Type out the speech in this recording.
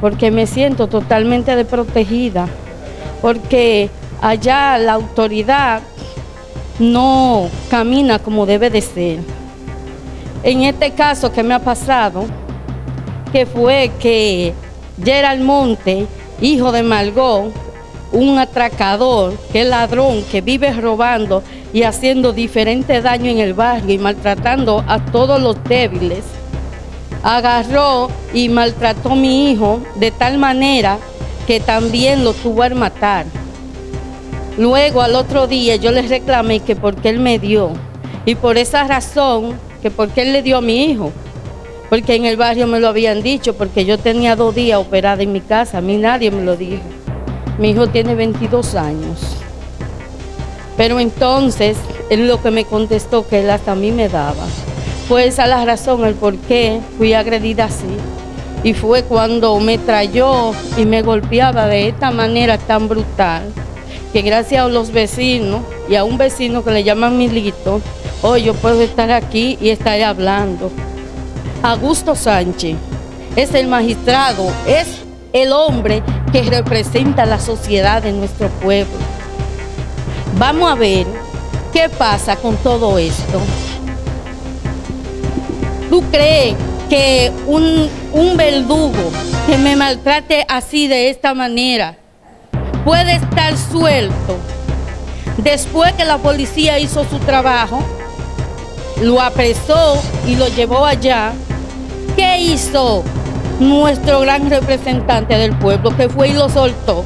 porque me siento totalmente desprotegida, porque allá la autoridad no camina como debe de ser. En este caso que me ha pasado, que fue que Gerald Monte, hijo de Margot, un atracador, que es ladrón, que vive robando y haciendo diferentes daños en el barrio y maltratando a todos los débiles, agarró y maltrató a mi hijo de tal manera que también lo tuvo a matar. Luego al otro día yo le reclamé que porque él me dio y por esa razón que porque él le dio a mi hijo, porque en el barrio me lo habían dicho, porque yo tenía dos días operada en mi casa, a mí nadie me lo dijo. Mi hijo tiene 22 años. Pero entonces, él lo que me contestó que él hasta a mí me daba. Fue esa la razón, el por qué fui agredida así. Y fue cuando me trayó y me golpeaba de esta manera tan brutal, que gracias a los vecinos y a un vecino que le llaman Milito, hoy yo puedo estar aquí y estar hablando. Augusto Sánchez es el magistrado, es el hombre que representa la sociedad de nuestro pueblo. Vamos a ver qué pasa con todo esto. ¿Tú crees que un, un verdugo que me maltrate así de esta manera puede estar suelto después que la policía hizo su trabajo? Lo apresó y lo llevó allá. ¿Qué hizo nuestro gran representante del pueblo que fue y lo soltó?